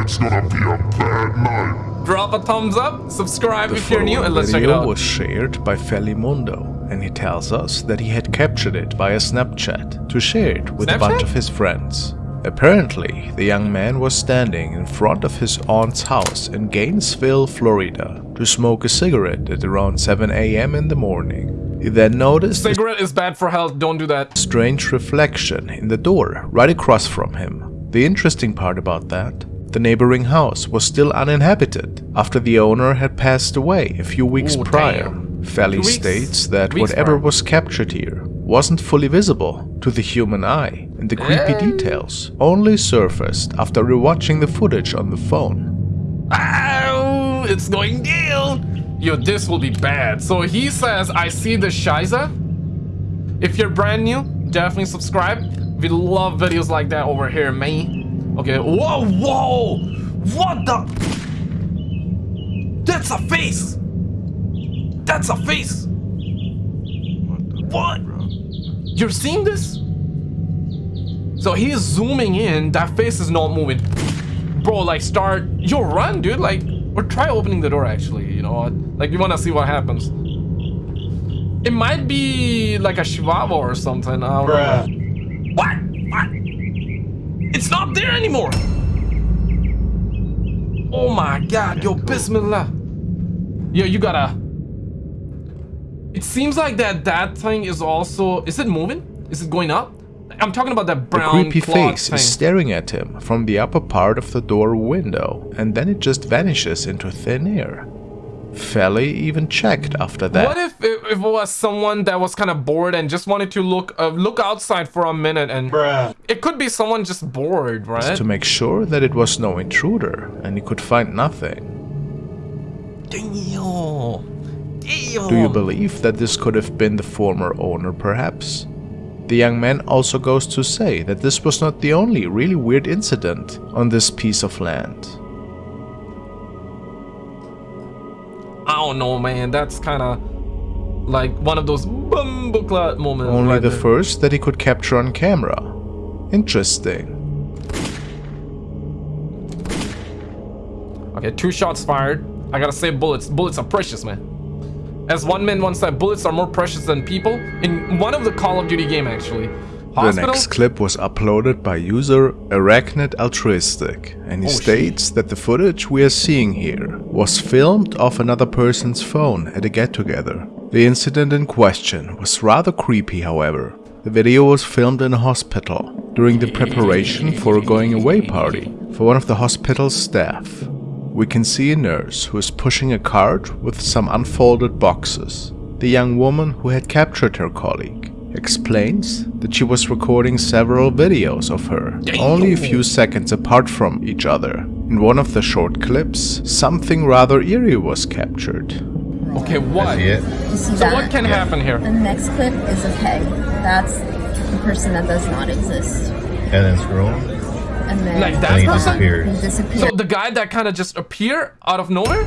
It's gonna be a bad night. Drop a thumbs up, subscribe The if you're new, following and let's check it video was shared by Felimondo, and he tells us that he had captured it via Snapchat to share it with a bunch of his friends. Apparently, the young man was standing in front of his aunt's house in Gainesville, Florida, to smoke a cigarette at around 7 a.m. in the morning. He then noticed a Cigarette is bad for health, don't do that. strange reflection in the door right across from him. The interesting part about that, the neighboring house was still uninhabited after the owner had passed away a few weeks Ooh, prior. damn. Felly weeks? states that whatever prior. was captured here wasn't fully visible to the human eye, and the creepy Eh? details only surfaced after rewatching the footage on the phone. Ow, it's going down. Yo, this will be bad. So he says, I see the Shiza. If you're brand new, definitely subscribe. We love videos like that over here, man. Okay, whoa, whoa. What the? That's a face. That's a face. What? You're seeing this? So he's zooming in. That face is not moving. Bro, like start. Yo, run, dude. Like, or try opening the door. Actually, you know, what? like you want to see what happens. It might be like a chihuahua or something. I don't know. What? It's not there anymore. Oh my God, yo, Bismillah. Yo, you gotta. It seems like that that thing is also. Is it moving? Is it going up? I'm talking about that brown The creepy face thing. is staring at him from the upper part of the door window, and then it just vanishes into thin air. Felly even checked after that. What if it, if it was someone that was kind of bored and just wanted to look uh, look outside for a minute and it could be someone just bored, right? Just to make sure that it was no intruder and he could find nothing. Damn. Damn. Do you believe that this could have been the former owner perhaps? The young man also goes to say that this was not the only really weird incident on this piece of land. I don't know, man. That's kind of like one of those bumbleclot moments. Only right the there. first that he could capture on camera. Interesting. Okay, two shots fired. I gotta say bullets. Bullets are precious, man. As one man once said, bullets are more precious than people. In one of the Call of Duty game, actually. The next clip was uploaded by user Arachnid Altruistic, and he Oh, states that the footage we are seeing here was filmed off another person's phone at a get-together. The incident in question was rather creepy, however. The video was filmed in a hospital during the preparation for a going-away party for one of the hospital's staff. We can see a nurse who is pushing a cart with some unfolded boxes. The young woman who had captured her colleague explains that she was recording several videos of her, only a few seconds apart from each other. In one of the short clips, something rather eerie was captured. Okay, what? See it? You see So that? what can happen here? The next clip is a peg. That's the person that does not exist. And then scroll. And then Like that And he person? disappears. he So the guy that kind of just appear out of nowhere?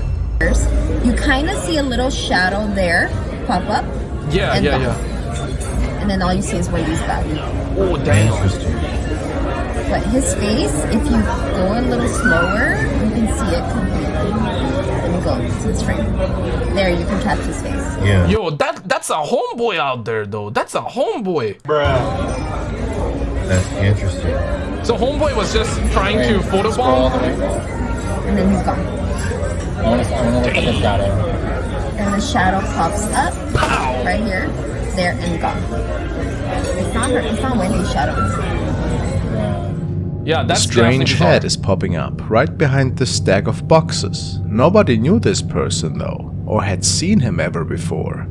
You kind of see a little shadow there pop up, Yeah, yeah, the- yeah. And then all you see is Wendy's body. Oh damn. But his face, if you go a little slower, you can see it completely. Let me go to this frame. There, you can catch his face. Yeah. Yo, that that's a homeboy out there though. That's a homeboy. Bruh. That's interesting. So homeboy was just trying to photobomb. And then he's gone. I want to, I want to look at the shadow. And the shadow pops up right here, there, and gone. It's not her. It's not Wendy's shadow. Yeah, A strange head is popping up right behind the stack of boxes. Nobody knew this person though, or had seen him ever before.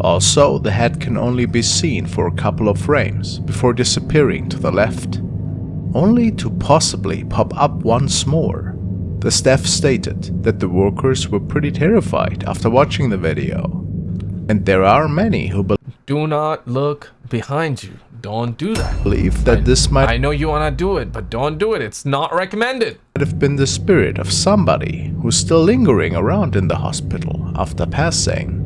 Also, the head can only be seen for a couple of frames before disappearing to the left, only to possibly pop up once more. The staff stated that the workers were pretty terrified after watching the video. And there are many who Do not look behind you. Don't do that. believe that this might I know you wanna do it, but don't do it. It's not recommended. have been the spirit of somebody who's still lingering around in the hospital after passing.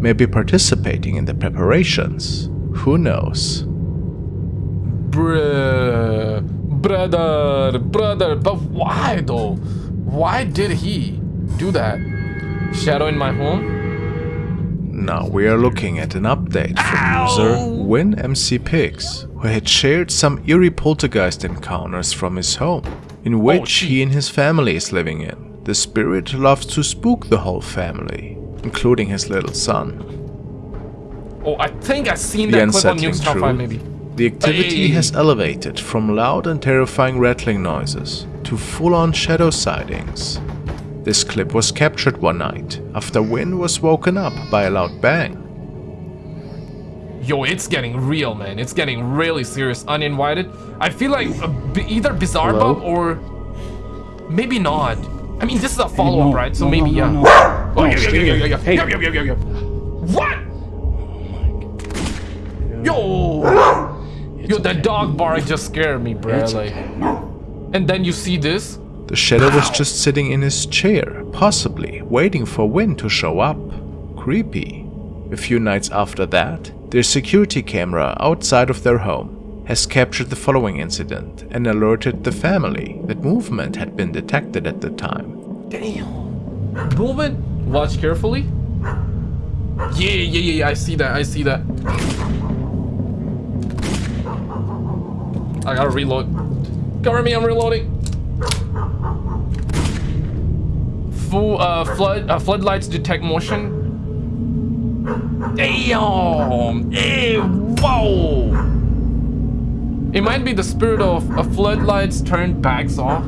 Maybe participating in the preparations. Who knows? Bruh. Brother, brother, but why though? Why did he do that? Shadow in my home? Now we are looking at an update from user WinMCPix, who had shared some eerie poltergeist encounters from his home, in oh, which shit. he and his family is living in. The spirit loves to spook the whole family, including his little son. Oh, I think I've seen The that clip on truth, maybe. the activity Hey. has elevated from loud and terrifying rattling noises to full-on shadow sightings. This clip was captured one night after Win was woken up by a loud bang. Yo, it's getting real, man. It's getting really serious. Uninvited. I feel like a b either Bizarre Hello? Bub or maybe not. I mean, this is a follow-up, no, right? So no, maybe no, yeah. no, no. Oh, No, yeah, yeah, stay yeah, yeah, there. yeah, Hey. yeah, yeah, yeah, yeah, yeah. What? Yo, yo, that dog bark just scared me, bro. It's Like, okay. and then you see this. The shadow was just sitting in his chair, possibly waiting for Win to show up. Creepy. A few nights after that, their security camera outside of their home has captured the following incident and alerted the family that movement had been detected at the time. Damn. Movement. Watch carefully. Yeah, yeah, yeah, yeah. I see that. I see that. I gotta reload. Cover me. I'm reloading. Full uh, flood uh, floodlights detect motion. Damn. Hey, whoa. It might be the spirit of uh, floodlights turned backs off.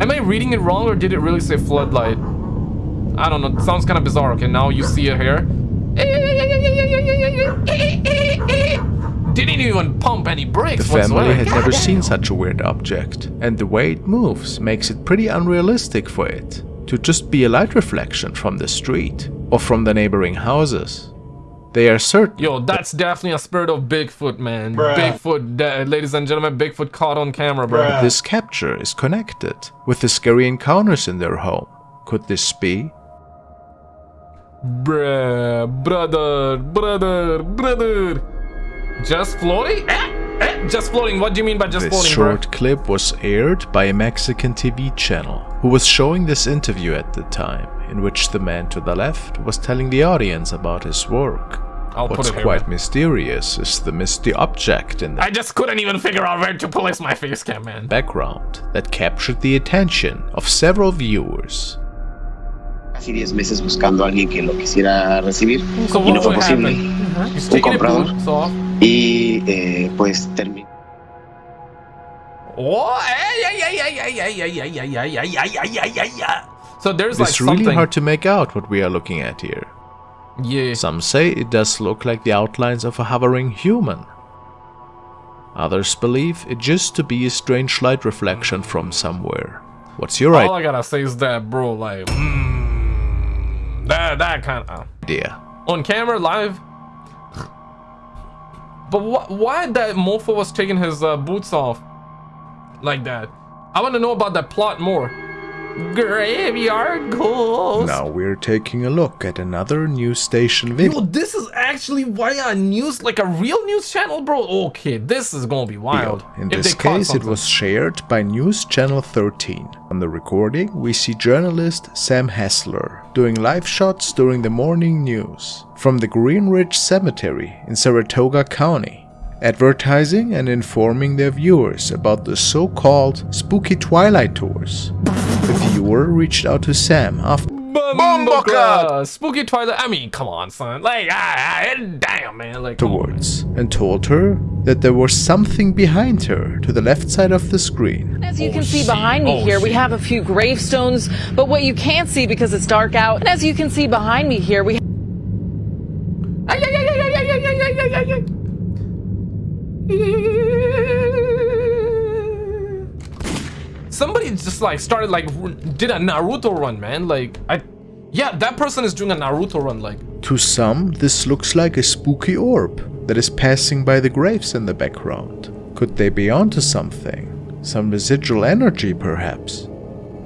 Am I reading it wrong or did it really say floodlight? I don't know. It sounds kind of bizarre. Okay, now you see it here. Didn't even pump any The family whatsoever. had God never damn. seen such a weird object, and the way it moves makes it pretty unrealistic for it to just be a light reflection from the street or from the neighboring houses. They are certain Yo, that's definitely a spirit of Bigfoot, man. Bruh. Bigfoot, ladies and gentlemen, Bigfoot caught on camera, bro. Bruh. this capture is connected with the scary encounters in their home. Could this be? Bruh, brother, brother, brother. Just floating? Eh, eh, just floating. What do you mean by just This floating, short clip was aired by a Mexican TV channel who was showing this interview at the time, in which the man to the left was telling the audience about his work. I'll put What's here, quite man. mysterious is the misty object in the I just couldn't even figure out where to place my face cam, man. background that captured the attention of several viewers casi 10 meses buscando a alguien que lo quisiera recibir so y no fue posible. Uh -huh. Un comprador. Y eh, pues terminó. Oh, So there's like it's really hard to make out what we are looking at here. Yeah. Some say it does look like the outlines of a hovering human. Others believe it just to be a strange light reflection from somewhere. What's your idea? All I gotta say is that, bro, like... Mm that that kind of idea? on camera live. But wh why that mofo was taking his uh, boots off like that? I want to know about that plot more. Graveyard ghost. Now we're taking a look at another news station video. Yo, this is actually via news, like a real news channel, bro. Okay, this is gonna be wild. In If this case, it was shared by News Channel 13. On the recording, we see journalist Sam Hessler doing live shots during the morning news from the Green Ridge Cemetery in Saratoga County, advertising and informing their viewers about the so-called spooky twilight tours. The viewer reached out to Sam after Bumbleclaw! Spooky Twilight. I mean, come on, son. Like, ah, ah, damn, man. Like, towards on. afterwards and told her that there was something behind her to the left side of the screen. As you Oh, can see shit. behind me Oh, here, we have a few gravestones, but what you can't see because it's dark out, and as you can see behind me here, we like started like did a Naruto run, man. Like I, yeah, that person is doing a Naruto run. Like To some, this looks like a spooky orb that is passing by the graves in the background. Could they be onto something? Some residual energy, perhaps?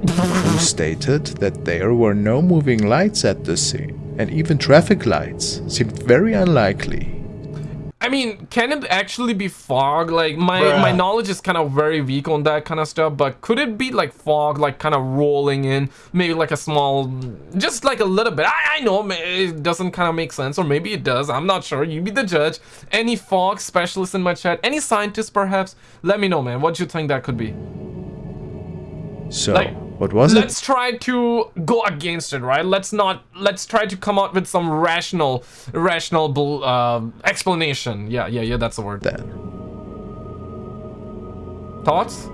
Who stated that there were no moving lights at the scene, and even traffic lights seemed very unlikely. I mean, can it actually be fog? Like my Bruh. my knowledge is kind of very weak on that kind of stuff. But could it be like fog, like kind of rolling in? Maybe like a small, just like a little bit. I, I know it doesn't kind of make sense, or maybe it does. I'm not sure. You be the judge. Any fog specialist in my chat? Any scientist perhaps? Let me know, man. What do you think that could be? So, Like, what was it? let's try to go against it right? Let's not let's try to come out with some rational rational uh, explanation. Yeah yeah yeah that's the word. Then, thoughts?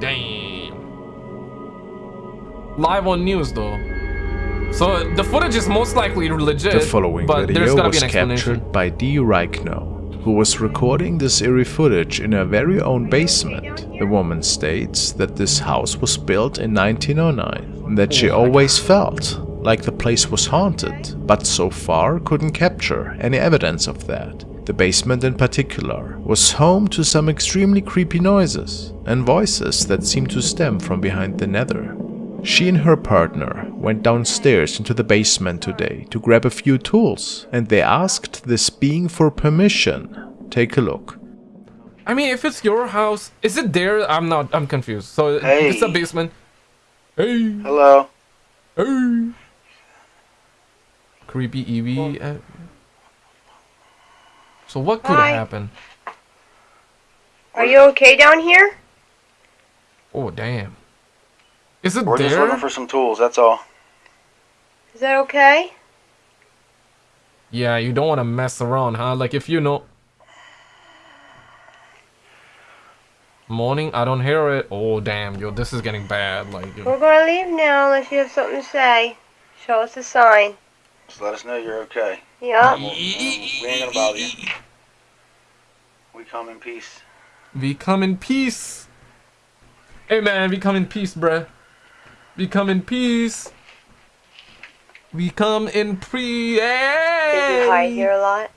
Damn. Live on news though. So the footage is most likely legit the following but there's video was an captured by D. Reichno, who was recording this eerie footage in her very own basement. The woman states that this house was built in 1909 and that she always felt like the place was haunted, but so far couldn't capture any evidence of that. The basement in particular was home to some extremely creepy noises and voices that seemed to stem from behind the nether. She and her partner went downstairs into the basement today to grab a few tools and they asked this being for permission. Take a look. i mean if it's your house is it there i'm not i'm confused so Hey. it's a basement hey Hello. hey creepy Eevee. uh, so what could Hi. happen Are you okay down here? Oh damn. Is it We're just looking for some tools, that's all. Is that okay? Yeah, you don't want to mess around, huh? Like if you know. Morning, I don't hear it. Oh damn, yo, this is getting bad. Like, yo. We're gonna leave now unless you have something to say. Show us a sign. Just let us know you're okay. Yup. We ain't gonna bother you. We come in peace. we come in peace. Hey man, we come in peace, bruh. We come in peace. We come in pre. Did you hide here a lot?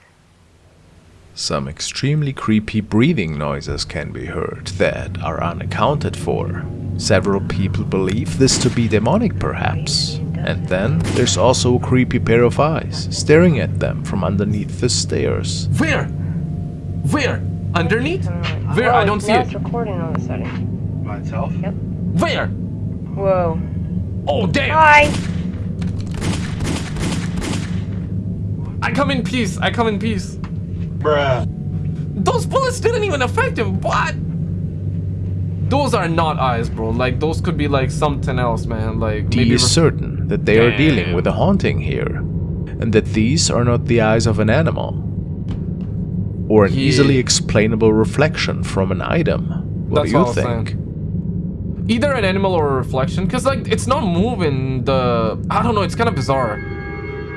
Some extremely creepy breathing noises can be heard that are unaccounted for. Several people believe this to be demonic perhaps. And then there's also a creepy pair of eyes staring at them from underneath the stairs. Where? Where? Underneath? Mm. Where? I don't see it. It's recording all of a sudden. By itself? Where? Whoa. Oh damn! Hi. I come in peace. I come in peace. Bruh. Those bullets didn't even affect him. What? Those are not eyes, bro. Like those could be like something else, man. Like D maybe. is certain that they are dealing with a haunting here, and that these are not the eyes of an animal, or an Yeah. easily explainable reflection from an item. What That's do you what I was think? Either an animal or a reflection, cause like it's not moving. The I don't know. It's kind of bizarre.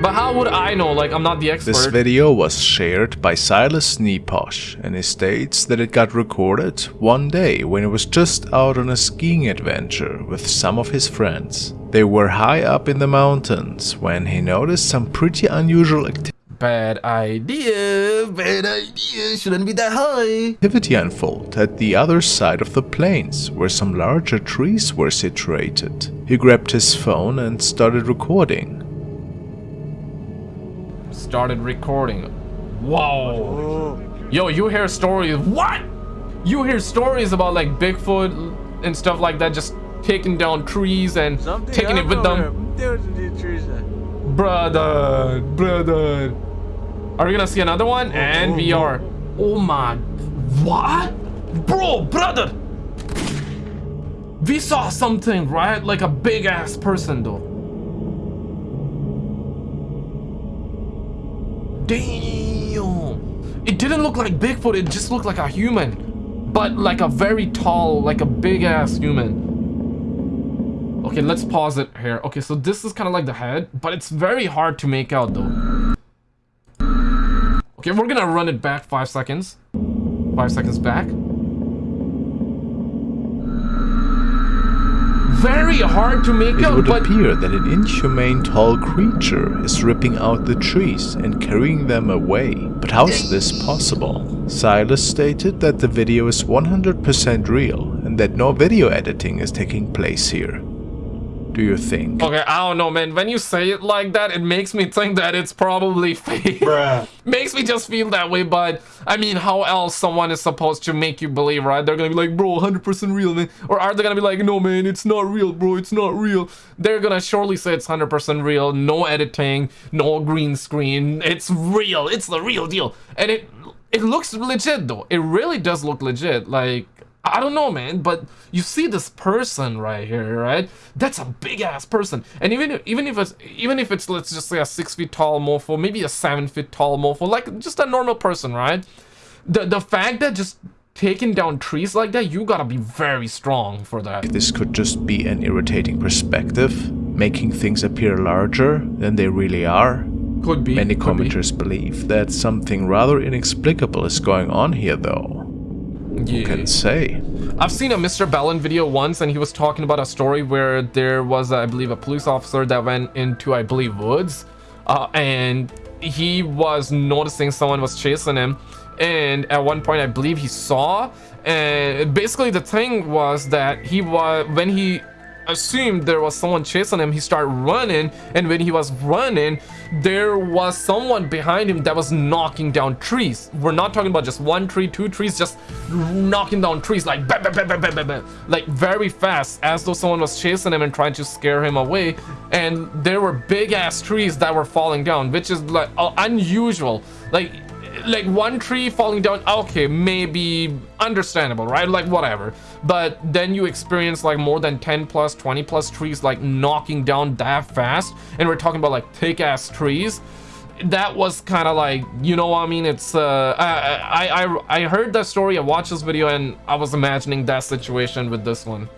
But how would I know? Like I'm not the expert. This video was shared by Silas Neposh and he states that it got recorded one day when he was just out on a skiing adventure with some of his friends. They were high up in the mountains when he noticed some pretty unusual acti- Bad idea. Bad idea. Shouldn't be that high. activity unfolded at the other side of the plains where some larger trees were situated. He grabbed his phone and started recording. Started recording. Wow. Yo, you hear stories. What? You hear stories about like Bigfoot and stuff like that, just taking down trees and taking it with them. Brother, brother. Are we gonna see another one? Oh, and oh, we are. Oh my. What? Bro, brother. We saw something, right? Like a big ass person, though. Damn. It didn't look like Bigfoot, it just looked like a human. But like a very tall, like a big ass human. Okay, let's pause it here. Okay, so this is kind of like the head, but it's very hard to make out though. Okay, we're gonna run it back five seconds. Five seconds back. Very hard to make It out, would appear that an inhumane tall creature is ripping out the trees and carrying them away. But how's this possible? Silas stated that the video is 100% real and that no video editing is taking place here. Do you think? Okay, I don't know, man. When you say it like that, it makes me think that it's probably fake. Bruh. makes me just feel that way, but I mean, how else someone is supposed to make you believe, right? They're gonna be like, bro, 100% real, man. Or are they gonna be like, no, man, it's not real, bro, it's not real. They're gonna surely say it's 100% real, no editing, no green screen. It's real, it's the real deal. And it it looks legit, though. It really does look legit. Like, I don't know, man, but you see this person right here, right? That's a big ass person, and even if, even if it's even if it's let's just say a six feet tall mofo, maybe a seven feet tall mofo, like just a normal person, right? The the fact that just taking down trees like that, you gotta be very strong for that. This could just be an irritating perspective, making things appear larger than they really are. Could be. Many could be. commenters believe that something rather inexplicable is going on here though. Who can say? I've seen a Mr. Ballen video once, and he was talking about a story where there was, I believe, a police officer that went into, I believe, woods, uh, and he was noticing someone was chasing him, and at one point, I believe he saw, and basically the thing was that he was when he assumed there was someone chasing him. He started running and when he was running there was someone behind him that was knocking down trees. We're not talking about just one tree two trees just knocking down trees like bam, bam, bam, bam, bam, bam, like very fast as though someone was chasing him and trying to scare him away. And there were big ass trees that were falling down which is like uh, unusual. Like like one tree falling down okay maybe understandable right? Like whatever. But then you experience like more than 10 plus 20 plus trees like knocking down that fast. And we're talking about like thick ass trees. That was kind of like you know what i mean? It's uh I, I i i heard that story i watched this video and i was imagining that situation with this one.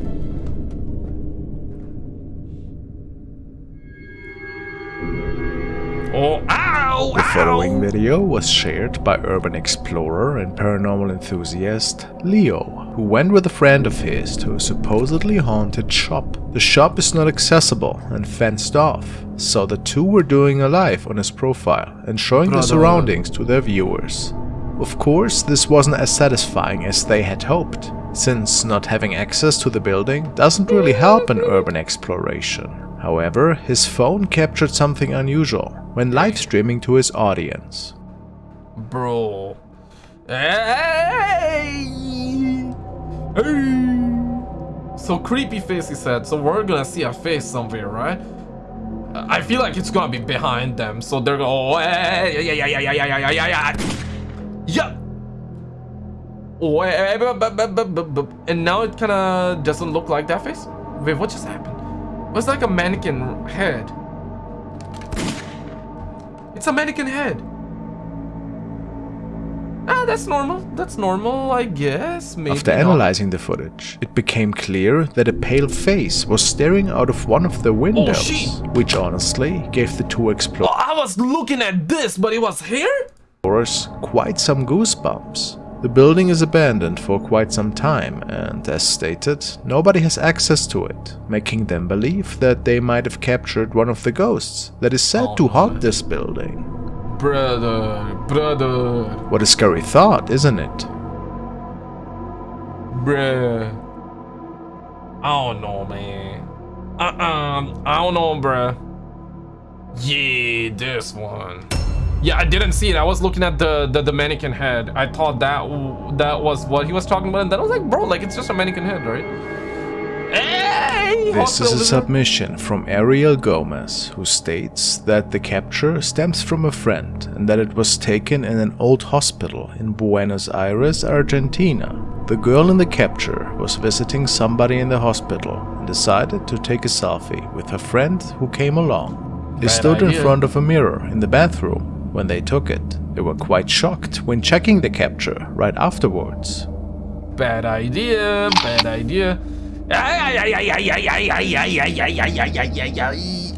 Oh ow The following ow. video was shared by urban explorer and paranormal enthusiast Leo, who went with a friend of his to a supposedly haunted shop. The shop is not accessible and fenced off, so the two were doing a live on his profile and showing the surroundings to their viewers. Of course, this wasn't as satisfying as they had hoped, since not having access to the building doesn't really help in urban exploration. However, his phone captured something unusual when live streaming to his audience. bro. Hey! Hey! So creepy face, he said. So we're gonna see a face somewhere, right? I feel like it's gonna be behind them. So they're gonna. Oh, hey, yeah, yeah, yeah, yeah, yeah, yeah, yeah, yeah. Yeah. Oh, and now it kind of doesn't look like that face. Wait, what just happened? Was like a mannequin head. It's a mannequin head. Ah, that's normal. That's normal, I guess. Maybe After not. analyzing the footage, it became clear that a pale face was staring out of one of the windows, shit. which honestly gave the two explorers I was looking at this, but it was here? quite some goosebumps. The building is abandoned for quite some time and, as stated, nobody has access to it, making them believe that they might have captured one of the ghosts that is said Oh to haunt oh. this building. Brother, brother, What a scary thought, isn't it? bruh. I don't know, man. Uh-uh, I don't know, bruh. Yeah, this one. Yeah, I didn't see it. I was looking at the, the, the mannequin head. I thought that w- that was what he was talking about, and then I was like, bro, like, it's just a mannequin head, right? Hey! This is a submission from Ariel Gomez, who states that the capture stems from a friend and that it was taken in an old hospital in Buenos Aires, Argentina. The girl in the capture was visiting somebody in the hospital and decided to take a selfie with her friend who came along. They Bad stood in front of a mirror in the bathroom when they took it. They were quite shocked when checking the capture right afterwards. Bad idea, bad idea.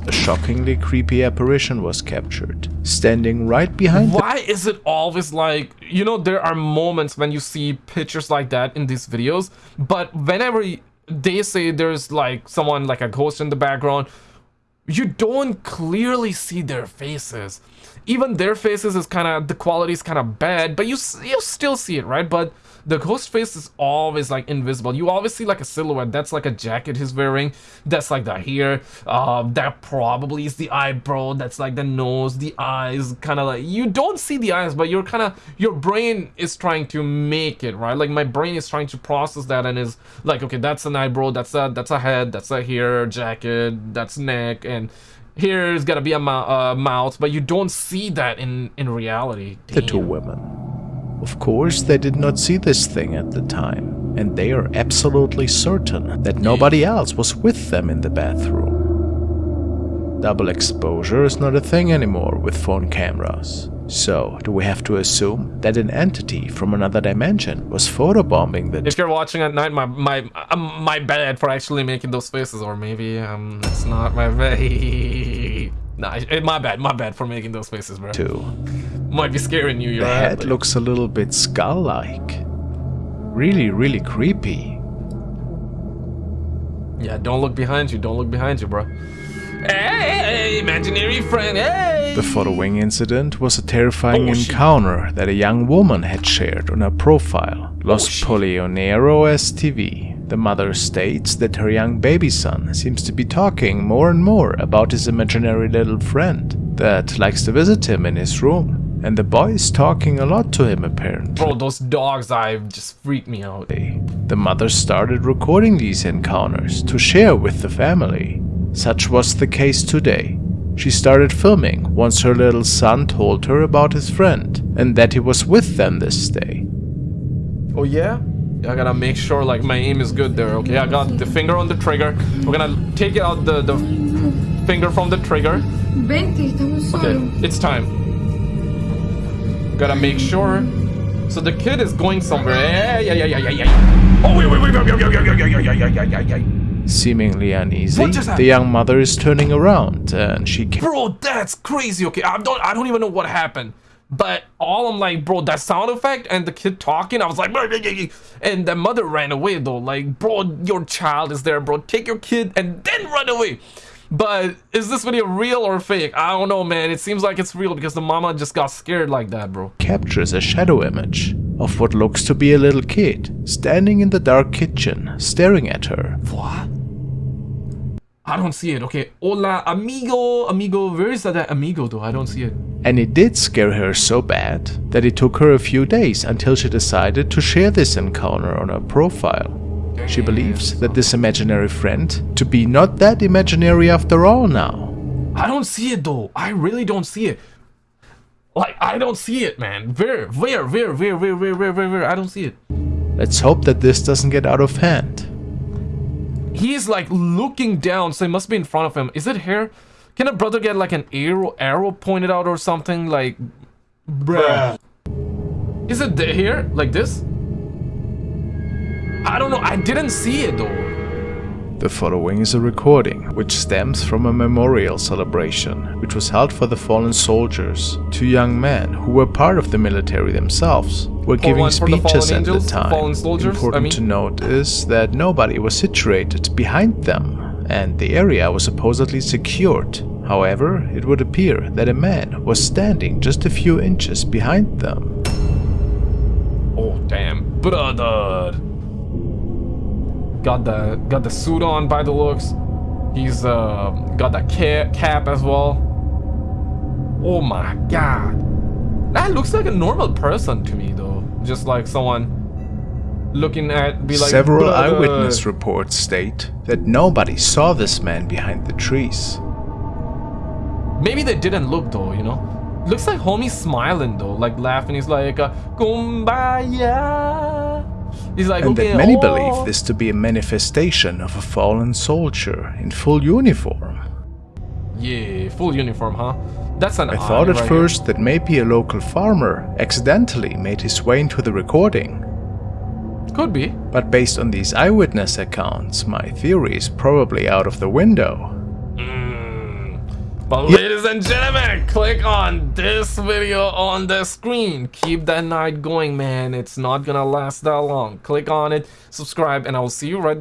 A shockingly creepy apparition was captured, standing right behind Why is it always like, you know, there are moments when you see pictures like that in these videos, but whenever they say there's like someone like a ghost in the background, you don't clearly see their faces. Even their faces is kind of the quality is kind of bad, but you you still see it, right? But the ghost face is always like invisible. You always see like a silhouette. That's like a jacket he's wearing. That's like the hair. Uh, that probably is the eyebrow. That's like the nose, the eyes. Kind of like you don't see the eyes, but you're kind of your brain is trying to make it right. Like my brain is trying to process that and is like, okay, that's an eyebrow. That's a that's a head. That's a hair, jacket. That's neck and here's gotta be a uh, mouth, but you don't see that in in reality. The two women. Of course, they did not see this thing at the time, and they are absolutely certain that nobody else was with them in the bathroom. Double exposure is not a thing anymore with phone cameras. So, do we have to assume that an entity from another dimension was photobombing the... If you're watching at night, my my um, my bad for actually making those faces, or maybe um, it's not my bad. nah, it, my bad, my bad for making those faces, bro. Two. Might be scaring you. The head looks a little bit skull-like. Really, really creepy. Yeah, don't look behind you. Don't look behind you, bro. Hey, imaginary friend, hey! The following incident was a terrifying oh, encounter that a young woman had shared on her profile, oh, Los oh, Polionero STV. The mother states that her young baby son seems to be talking more and more about his imaginary little friend that likes to visit him in his room. And the boy is talking a lot to him apparently. Bro, those dogs I've just freaked me out. The mother started recording these encounters to share with the family. Such was the case today. She started filming once her little son told her about his friend and that he was with them this day. Oh yeah? I gotta make sure like my aim is good there, okay? I got the finger on the trigger. We're gonna take out the, the finger from the trigger. Okay, it's time. Gotta make sure. So the kid is going somewhere. Yeah, yeah, yeah, yeah, yeah. Oh, wait, wait, wait, wait, wait, wait, wait, wait, wait, wait, wait, wait. Seemingly uneasy, the young mother is turning around and she can Bro, that's crazy. Okay, I don't I don't even know what happened. But all I'm like, bro, that sound effect and the kid talking, I was like, and the mother ran away though. Like, bro, your child is there, bro. Take your kid and then run away. But is this video real or fake? I don't know, man. It seems like it's real because the mama just got scared like that, bro. Captures a shadow image of what looks to be a little kid standing in the dark kitchen, staring at her. What? I don't see it. Okay, hola, amigo, amigo. Where is that amigo, though? I don't see it. And it did scare her so bad that it took her a few days until she decided to share this encounter on her profile. She believes that this imaginary friend to be not that imaginary after all now. I don't see it though. I really don't see it. Like, I don't see it, man. Where, where, where, where, where, where, where, where, where? I don't see it. Let's hope that this doesn't get out of hand. He's like looking down, so it must be in front of him. Is it here? Can a brother get like an arrow, arrow pointed out or something? Like, bruh. Is it here? Like this? I don't know. I didn't see it though. The following is a recording, which stems from a memorial celebration, which was held for the fallen soldiers. Two young men, who were part of the military themselves, were for giving speeches the at the time. Soldiers, Important I mean. to note is that nobody was situated behind them, and the area was supposedly secured. However, it would appear that a man was standing just a few inches behind them. Oh damn, brother! Got the got the suit on by the looks. He's uh, got the ca cap as well. Oh my god. That looks like a normal person to me though. Just like someone looking at be like Several eyewitness reports state that nobody saw this man behind the trees. Maybe they didn't look though, you know? Looks like homie smiling though, like laughing. He's like, uh, kumbaya. He's like, and okay, that many oh. believe this to be a manifestation of a fallen soldier in full uniform. Yeah, full uniform, huh? That's an I thought at right first here. that maybe a local farmer accidentally made his way into the recording. Could be. But based on these eyewitness accounts, my theory is probably out of the window. But ladies and gentlemen, click on this video on the screen. Keep that night going, man. It's not gonna last that long. Click on it, subscribe, and I will see you right there.